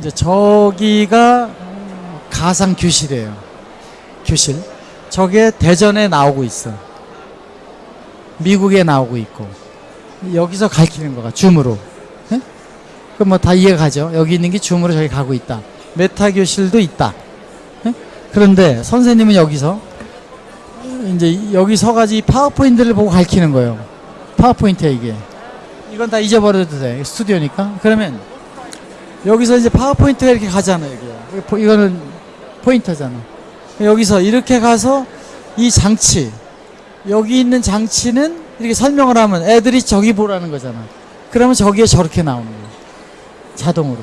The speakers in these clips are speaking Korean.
이제 저기가 가상 교실이에요. 교실. 저게 대전에 나오고 있어. 미국에 나오고 있고. 여기서 가르치는 거가 줌으로. 예? 그럼 뭐 다 이해가 가죠. 여기 있는 게 줌으로 저기 가고 있다. 메타 교실도 있다. 예? 그런데 선생님은 여기서 이제 여기 서가지고 이 파워포인트를 보고 가르치는 거예요. 파워포인트야 이게. 이건 다 잊어버려도 돼. 스튜디오니까. 그러면 여기서 이제 파워포인트가 이렇게 가잖아요. 이게. 보- 이거는 포인터잖아. 여기서 이렇게 가서 이 장치, 여기 있는 장치는 이렇게 설명을 하면 애들이 저기 보라는 거잖아. 그러면 저기에 저렇게 나오는 거예요. 자동으로.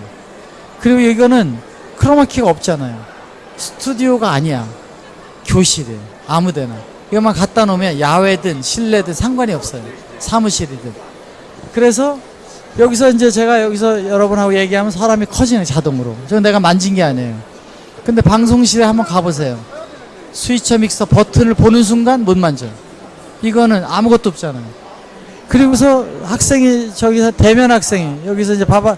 그리고 이거는 크로마키가 없잖아요. 스튜디오가 아니야. 교실이에요. 아무 데나. 이것만 갖다 놓으면 야외든 실내든 상관이 없어요. 사무실이든. 그래서 여기서 이제 제가 여기서 여러분하고 얘기하면 사람이 커지는 자동으로. 저 내가 만진 게 아니에요. 근데 방송실에 한번 가보세요. 스위처 믹서 버튼을 보는 순간 못 만져요. 이거는 아무것도 없잖아요. 그리고서 학생이 저기서 대면 학생이 여기서 이제 바바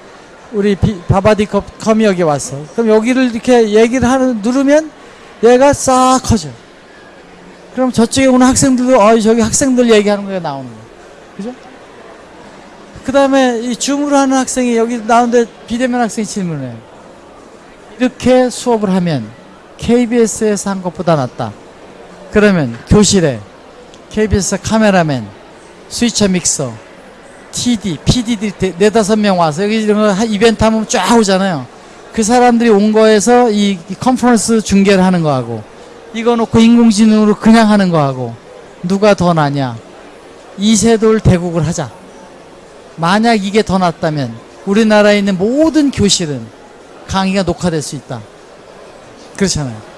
우리 비, 바바디 컵, 컴이 여기 왔어. 그럼 여기를 이렇게 얘기를 하는 누르면 얘가 싹 커져. 그럼 저쪽에 오는 학생들도 어 저기 학생들 얘기하는 거가 나오는 거야. 그죠? 그 다음에 이 줌으로 하는 학생이 여기 나오는데 비대면 학생이 질문해요. 이렇게 수업을 하면 KBS에서 한 것보다 낫다. 그러면 교실에 KBS 카메라맨, 스위처 믹서, TD, PD들이 네- 네다섯 명 와서 여기 이런 거 하- 이벤트 하면 쫙 오잖아요. 그 사람들이 온 거에서 이, 이 컨퍼런스 중계를 하는 거하고 이거 놓고 인공지능으로 그냥 하는 거하고 누가 더 나냐. 이세돌 대국을 하자. 만약 이게 더 낫다면 우리나라에 있는 모든 교실은 강의가 녹화될 수 있다. 그렇잖아요.